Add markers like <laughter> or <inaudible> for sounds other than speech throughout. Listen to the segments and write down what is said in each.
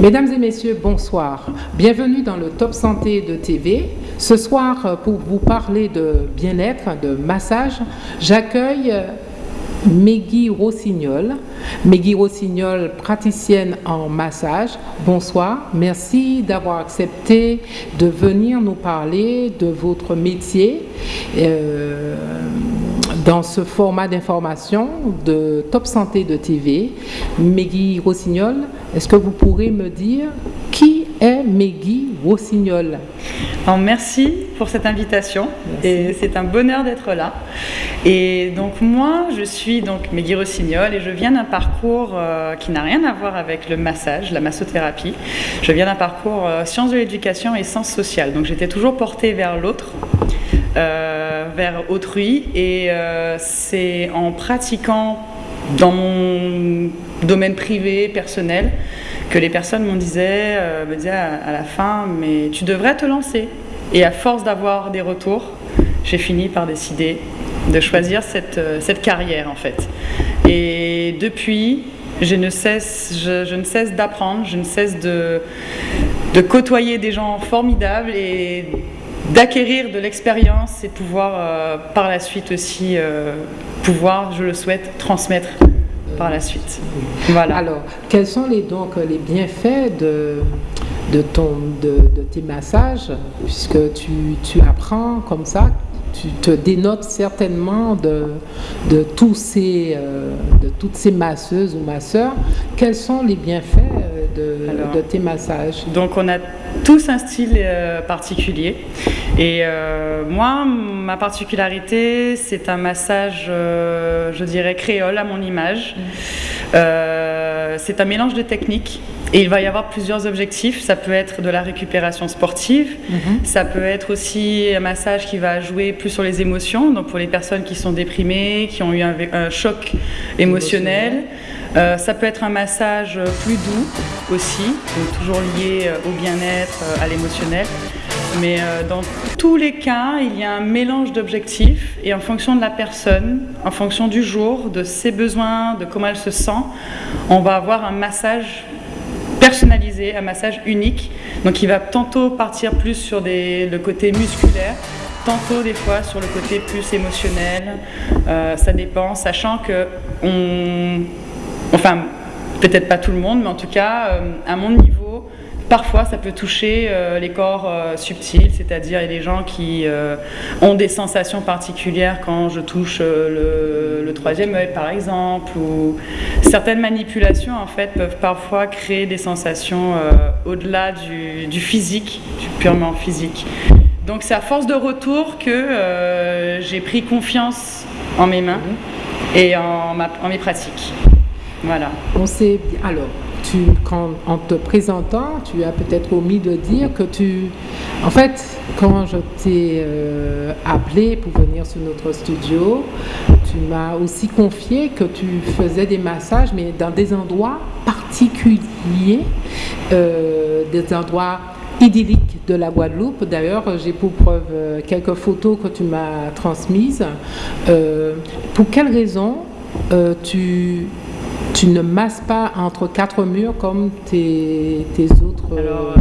Mesdames et messieurs, bonsoir. Bienvenue dans le Top Santé de TV. Ce soir, pour vous parler de bien-être, de massage, j'accueille Meggy Rossignol. Meggy Rossignol, praticienne en massage. Bonsoir. Merci d'avoir accepté de venir nous parler de votre métier. Euh, dans ce format d'information de Top Santé de TV. Meggy Rossignol, est-ce que vous pourrez me dire qui est Meggy Rossignol? Merci pour cette invitation et c'est un bonheur d'être là. Et donc moi, je suis donc Meggy Rossignol et je viens d'un parcours euh, qui n'a rien à voir avec le massage, la massothérapie. Je viens d'un parcours euh, sciences de l'éducation et sciences sociales. Donc j'étais toujours portée vers l'autre. Euh, vers autrui et euh, c'est en pratiquant dans mon domaine privé, personnel, que les personnes m'ont disait, euh, me disaient à, la fin, mais tu devrais te lancer. Et à force d'avoir des retours, j'ai fini par décider de choisir cette, cette, carrière en fait. Et depuis, je ne cesse, je ne cesse d'apprendre, je ne cesse de, de côtoyer des gens formidables et d'acquérir de l'expérience et pouvoir euh, par la suite aussi euh, pouvoir, je le souhaite, transmettre par la suite. Voilà. Alors, quels sont les, donc les bienfaits de, ton, de, tes massages, puisque tu apprends comme ça? Tu te dénotes certainement de, de, tous ces, euh, de toutes ces masseuses ou masseurs. Quels sont les bienfaits euh, de, de tes massages? Donc on a tous un style euh, particulier. Et moi, ma particularité, c'est un massage, je dirais, créole à mon image. Mmh. c'est un mélange de techniques et il va y avoir plusieurs objectifs. Ça peut être de la récupération sportive, mhm. ça peut être aussi un massage qui va jouer plus sur les émotions, donc pour les personnes qui sont déprimées, qui ont eu un, choc émotionnel. Euh, ça peut être un massage plus doux aussi, donc toujours lié euh, au bien-être, euh, à l'émotionnel. Mais dans tous les cas, il y a un mélange d'objectifs et en fonction de la personne, en fonction du jour, de ses besoins, de comment elle se sent, on va avoir un massage personnalisé, un massage unique. Donc il va tantôt partir plus sur le côté musculaire, tantôt des fois sur le côté plus émotionnel. Euh, ça dépend, sachant que on, enfin peut-être pas tout le monde, mais en tout cas euh, à mon niveau, Parfois, ça peut toucher euh, les corps euh, subtils, c'est-à-dire les gens qui euh, ont des sensations particulières quand je touche le, troisième œil, par exemple, ou certaines manipulations, en fait, peuvent parfois créer des sensations au-delà du, physique, du purement physique. Donc, c'est à force de retour que j'ai pris confiance en mes mains et en, en mes pratiques. Voilà. On sait alors quand, en te présentant, tu as peut-être omis de dire que tu... En fait, quand je t'ai euh, appelé pour venir sur notre studio, tu m'as aussi confié que tu faisais des massages, mais dans des endroits particuliers, euh, des endroits idylliques de la Guadeloupe. D'ailleurs, j'ai pour preuve euh, quelques photos que tu m'as transmises. pour quelles raisons tu tu ne masses pas entre quatre murs comme tes, autres euh, euh,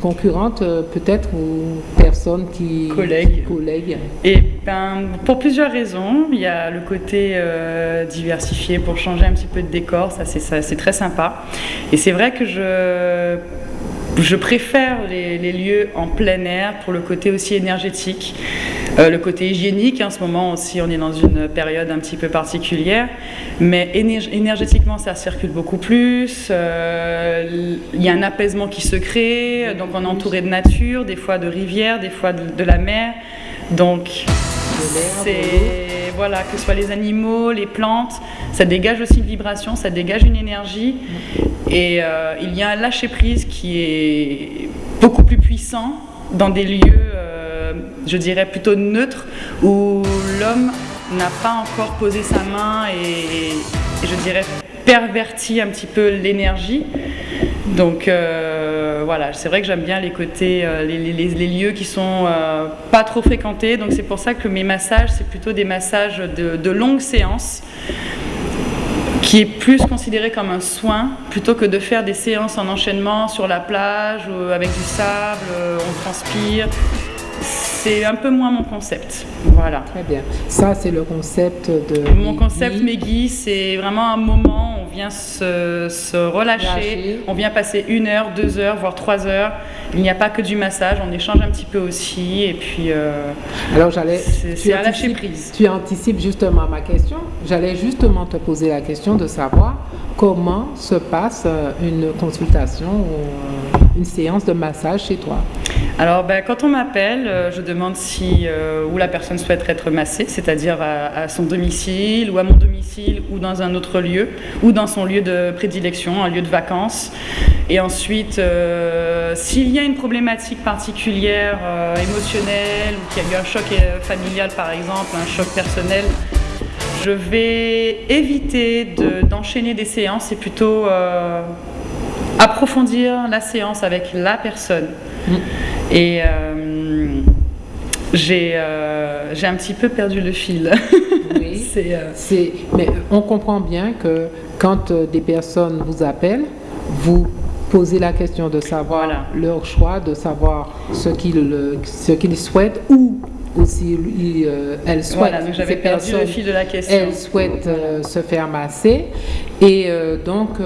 concurrentes euh, peut-être ou personnes qui collègues. collègues. Et ben, pour plusieurs raisons, il y a le côté diversifié pour changer un petit peu de décor, ça c'est très sympa. Et c'est vrai que je je préfère les, lieux en plein air pour le côté aussi énergétique, euh, le côté hygiénique. En ce moment aussi, on est dans une période un petit peu particulière, mais énergétiquement, ça circule beaucoup plus. Euh, il y a un apaisement qui se crée, donc on est entouré de nature, des fois de rivières, des fois de, la mer. Donc, voilà, que ce soit les animaux, les plantes, ça dégage aussi une vibration, ça dégage une énergie. Et euh, il y a un lâcher-prise qui est beaucoup plus puissant dans des lieux, euh, je dirais, plutôt neutres, où l'homme n'a pas encore posé sa main et, je dirais perverti un petit peu l'énergie. Donc euh, voilà, c'est vrai que j'aime bien les côtés, les, lieux qui sont pas trop fréquentés. Donc c'est pour ça que mes massages, c'est plutôt des massages de, de longues séances qui est plus considéré comme un soin plutôt que de faire des séances en enchaînement sur la plage avec du sable, on transpire c'est un peu moins mon concept. Voilà. Très bien. Ça, c'est le concept de. Mon concept Meggy, c'est vraiment un moment, on vient se, relâcher, on vient passer une heure, deux heures, voire trois heures. Il n'y a pas que du massage, on échange un petit peu aussi. Et puis. Euh, Alors, j'allais. C'est à lâcher prise. Tu anticipes justement ma question. J'allais justement te poser la question de savoir comment se passe euh, une consultation ou euh, une séance de massage chez toi alors, ben, quand on m'appelle, euh, je demande si où la personne souhaite être massée, c'est-à-dire à, son domicile ou à mon domicile ou dans un autre lieu ou dans son lieu de prédilection, un lieu de vacances. Et ensuite, s'il y a une problématique particulière émotionnelle ou qu'il y a eu un choc familial par exemple, un choc personnel, je vais éviter d'enchaîner des séances et plutôt approfondir la séance avec la personne. Mm. Et euh, euh, j'ai un petit peu perdu le fil. Oui. <laughs> Euh, mais on comprend bien que quand des personnes vous appellent, vous posez la question de savoir leur choix, de savoir ce qu'ils souhaitent ou aussi lui, euh, elle souhaite voilà, donc j'avais perdu le fil de la question. Elle souhaite euh, se faire masser et euh, donc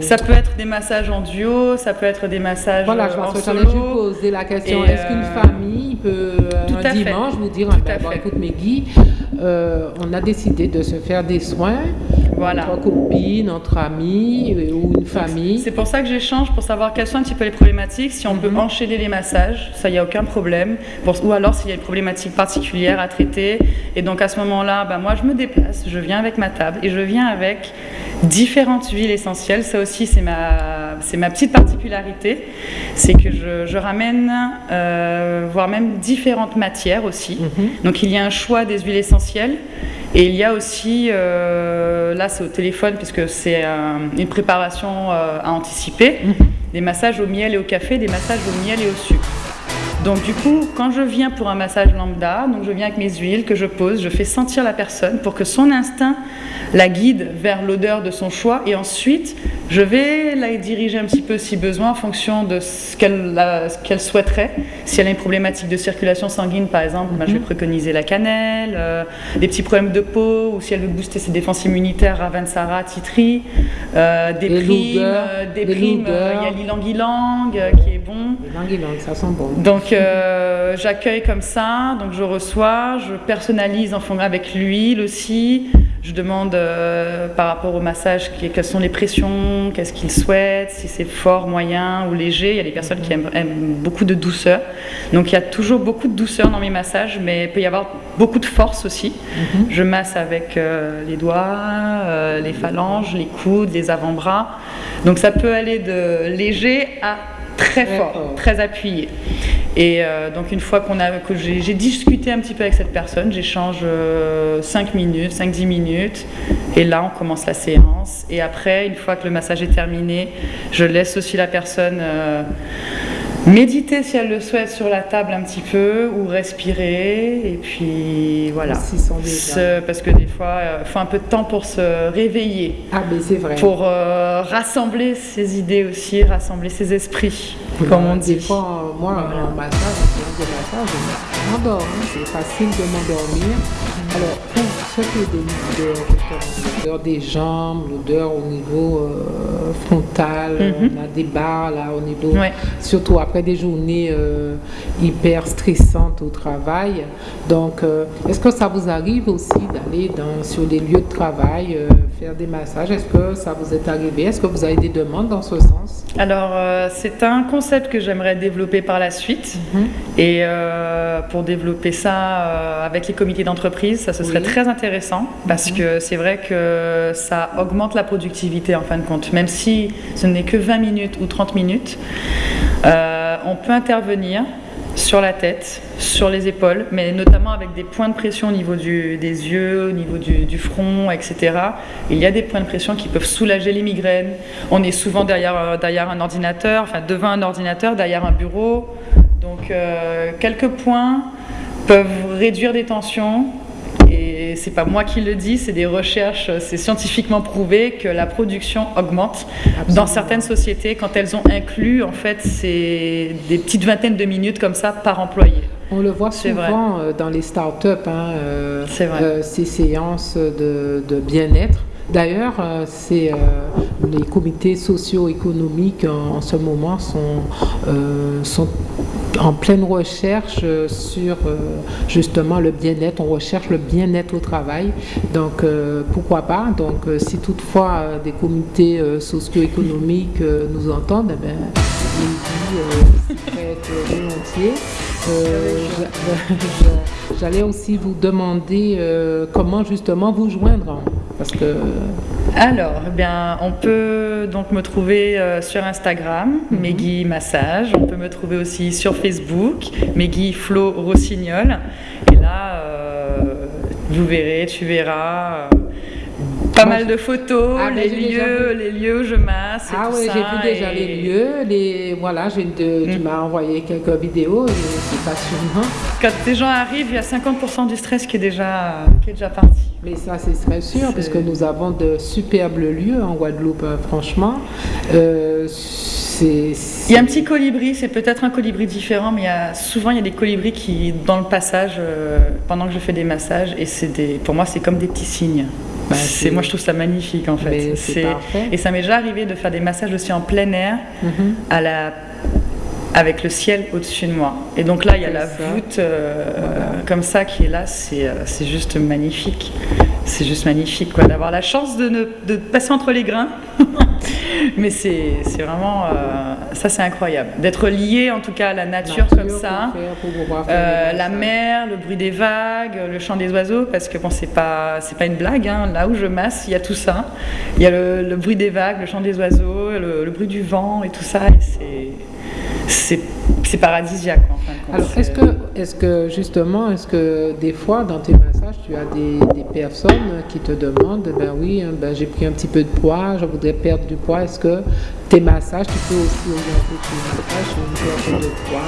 ça peut être des massages en duo, ça peut être des massages voilà, je en solo. juste poser la question est-ce qu'une famille peut un dimanche vous dire ah, ben, écoute Meggy, on a décidé de se faire des soins voilà. entre copines, entre amis ou une famille. C'est pour ça que j'échange pour savoir quelles sont un petit peu les problématiques, si on peut mhm. enchaîner les massages, ça il y a aucun problème, ou alors s'il y a une problématique particulière à traiter. Et donc à ce moment-là, bah, moi je me déplace, je viens avec ma table et je viens avec différentes huiles essentielles. Ça aussi c'est ma, c'est ma petite particularité, c'est que je, ramène, euh, voire même différentes matières aussi. Mhm. Donc il y a un choix des huiles essentielles. Et il y a aussi, euh, là c'est au téléphone puisque c'est une préparation euh, à anticiper, mhm. des massages au miel et au café, des massages au miel et au sucre. Donc du coup, quand je viens pour un massage lambda, donc je viens avec mes huiles que je pose, je fais sentir la personne pour que son instinct la guide vers l'odeur de son choix et ensuite je vais la diriger un petit peu si besoin en fonction de ce qu'elle souhaiterait. Si elle a une problématique de circulation sanguine par exemple, ben, je vais mhm. préconiser la cannelle, euh, des petits problèmes de peau ou si elle veut booster ses défenses immunitaires, Ravensara, Titri, euh, des primes, euh, des, primes, il y a l'ilang-ilang qui est bon. L'ilang-ilang, ça sent bon. Donc j'accueille comme ça, donc je reçois, je personnalise en fonction avec l'huile aussi. Je demande euh, par rapport au massage quelles sont les pressions, qu'est-ce qu'il souhaite, si c'est fort, moyen ou léger. Il y a des personnes qui aiment, beaucoup de douceur. Donc il y a toujours beaucoup de douceur dans mes massages, mais il peut y avoir beaucoup de force aussi. Mhm. Je masse avec euh, les doigts, euh, les phalanges, les coudes, les avant-bras. Donc ça peut aller de léger à très fort, très appuyé. Et euh, donc une fois qu'on a, que j'ai discuté un petit peu avec cette personne, j'échange 5 euh, minutes, 5-10 minutes, et là on commence la séance. Et après, une fois que le massage est terminé, je laisse aussi la personne euh, Méditer si elle le souhaite sur la table un petit peu ou respirer et puis voilà. parce que des fois il euh, faut un peu de temps pour se réveiller. Ah mais c'est vrai. Pour euh, rassembler ses idées aussi, rassembler ses esprits. comme on dit. Des fois moi en massage, en massage, je m'endors. Hein. C'est facile de m'endormir. Alors pour l'odeur des jambes, l'odeur au niveau euh, frontal, mhm. on a des barres là au niveau, surtout après des journées euh, hyper stressantes au travail. Donc, euh, est-ce que ça vous arrive aussi d'aller sur des lieux de travail, euh, faire des massages? Est-ce que ça vous est arrivé? Est-ce que vous avez des demandes dans ce sens? Alors, c'est un concept que j'aimerais développer par la suite. Mhm. Et pour développer ça avec les comités d'entreprise, ça ce serait très intéressant parce mhm. que c'est vrai que ça augmente la productivité en fin de compte, même si ce n'est que 20 minutes ou 30 minutes. Euh, on peut intervenir sur la tête, sur les épaules, mais notamment avec des points de pression au niveau des yeux, au niveau du, front, etc. Il y a des points de pression qui peuvent soulager les migraines. On est souvent derrière, euh, derrière un ordinateur, enfin devant un ordinateur, derrière un bureau. Donc euh, quelques points peuvent réduire des tensions c'est pas moi qui le dis, c'est des recherches, c'est scientifiquement prouvé que la production augmente dans certaines sociétés quand elles ont inclus en fait c'est des petites vingtaines de minutes comme ça par employé. On le voit souvent euh, dans les startups, hein, euh, euh, ces séances de, de bien-être. D'ailleurs, euh, c'est les comités socio-économiques en, ce moment sont, sont en pleine recherche sur justement le bien-être. On recherche le bien-être au travail. Donc, pourquoi pas? Donc, si toutefois des comités socio-économiques nous entendent, eh bien, ils volontiers. J'allais aussi vous demander euh, comment justement vous joindre. Parce que... Alors, eh bien, on peut donc me trouver euh, sur Instagram, mm Meggy Massage. On peut me trouver aussi sur Facebook, Meggy Flo Rossignol. Et là, euh, vous verrez, tu verras pas mal de photos, ah, les, lieux, les lieux où je masse. ah oui, j'ai vu déjà les lieux. Les, voilà, de, tu mm. m'as envoyé quelques vidéos c'est passionnant. Quand des gens arrivent, il y a 50% du stress qui est déjà, qui est déjà parti. Mais ça, c'est très sûr, parce que nous avons de superbes lieux en Guadeloupe, hein, franchement. Euh, il y a un petit colibri, c'est peut-être un colibri différent, mais il y a, souvent il y a des colibris qui, dans le passage, euh, pendant que je fais des massages, et c'est des, pour moi, c'est comme des petits signes. Bah, c'est, moi, je trouve ça magnifique en fait. et ça m'est déjà arrivé de faire des massages aussi en plein air, mhm. à la avec le ciel au-dessus de moi. Et donc là, il y a la voûte euh, comme ça qui est là, c'est, euh, c'est juste magnifique. C'est juste magnifique quoi, d'avoir la chance de, ne, de passer entre les grains. <laughs> <laughs> Mais c'est, vraiment, euh, ça c'est incroyable. D'être lié en tout cas à la nature, comme ça. la mer, le bruit des vagues, le chant des oiseaux, parce que bon, c'est pas, c'est pas une blague. Hein. Là où je masse, il y a tout ça. Il y a le, bruit des vagues, le chant des oiseaux, le, le bruit du vent et tout ça. Et c'est c'est paradisiaque en fin de compte. Alors, est-ce que, est que justement, est-ce que des fois dans tes massages, tu as des, des personnes qui te demandent, ben oui, hein, ben, j'ai pris un petit peu de poids, je voudrais perdre du poids, est-ce que tes massages, tu peux aussi orienter tes massages sur une perte de poids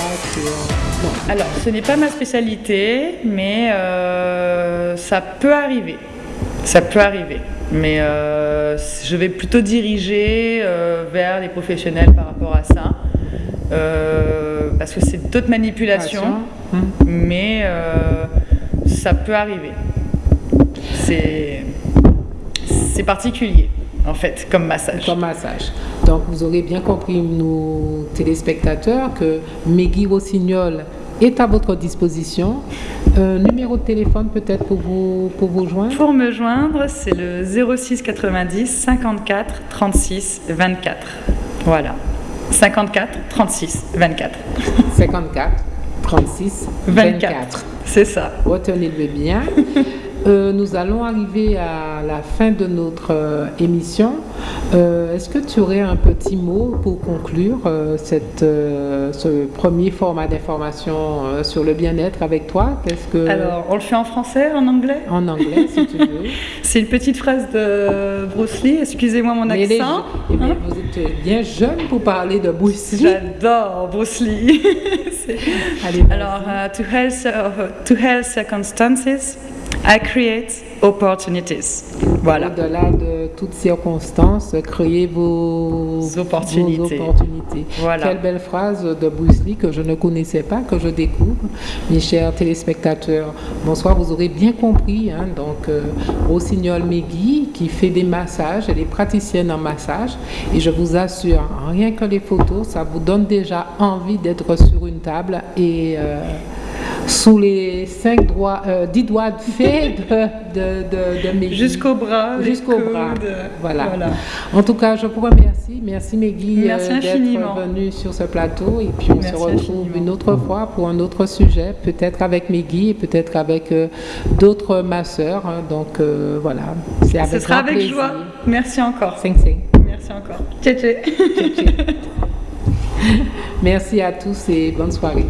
Non. Alors, ce n'est pas ma spécialité, mais euh, ça peut arriver. Ça peut arriver. Mais euh, je vais plutôt diriger euh, vers les professionnels par rapport à ça. Euh, parce que c'est d'autres manipulations, mais euh, ça peut arriver. C'est particulier en fait, comme massage. Comme massage. Donc vous aurez bien compris, nos téléspectateurs, que Meggy Rossignol est à votre disposition. Euh, numéro de téléphone peut-être pour vous, pour vous joindre? Pour me joindre, c'est le 06 90 54 36 24. Voilà. 54 36 24. 54 36 24. C'est ça. Retenez-le bien. Euh, nous allons arriver à la fin de notre euh, émission. Euh, est-ce que tu aurais un petit mot pour conclure cette, ce premier format d'information sur le bien-être avec toi? Que... Alors, on le fait en français, en anglais? En anglais, si tu veux. <laughs> C'est une petite phrase de Bruce Lee, excusez-moi mon accent. Eh bien, vous êtes bien jeune pour parler de Bruce Lee. J'adore Bruce Lee. <laughs> Allez, Alors, to, health, to health circumstances, I create opportunities. Voilà. Au-delà de toutes circonstances, créez vos opportunités. Voilà. Quelle belle phrase de Bruce Lee que je ne connaissais pas, que je découvre. Mes chers téléspectateurs, bonsoir, vous aurez bien compris. Hein, donc, euh, Rossignol Megui qui fait des massages, elle est praticienne en massage. Et je vous assure, rien que les photos, ça vous donne déjà envie d'être sur une table et. Euh, sous les cinq doigts, euh, dix doigts de fée de, de, de, Jusqu'au bras. Jusqu'au bras. Voilà. En tout cas, je vous remercie. Merci Meggy euh, d'être venue sur ce plateau. Et puis on se retrouve une autre fois pour un autre sujet, peut-être avec Meggy et peut-être avec euh, d'autres masseurs. Hein. Donc voilà. C'est avec Ce sera avec joie. Merci encore. Sing, sing. Merci encore. Tché, tché. <laughs> Merci à tous et bonne soirée.